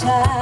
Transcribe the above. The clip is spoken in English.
time.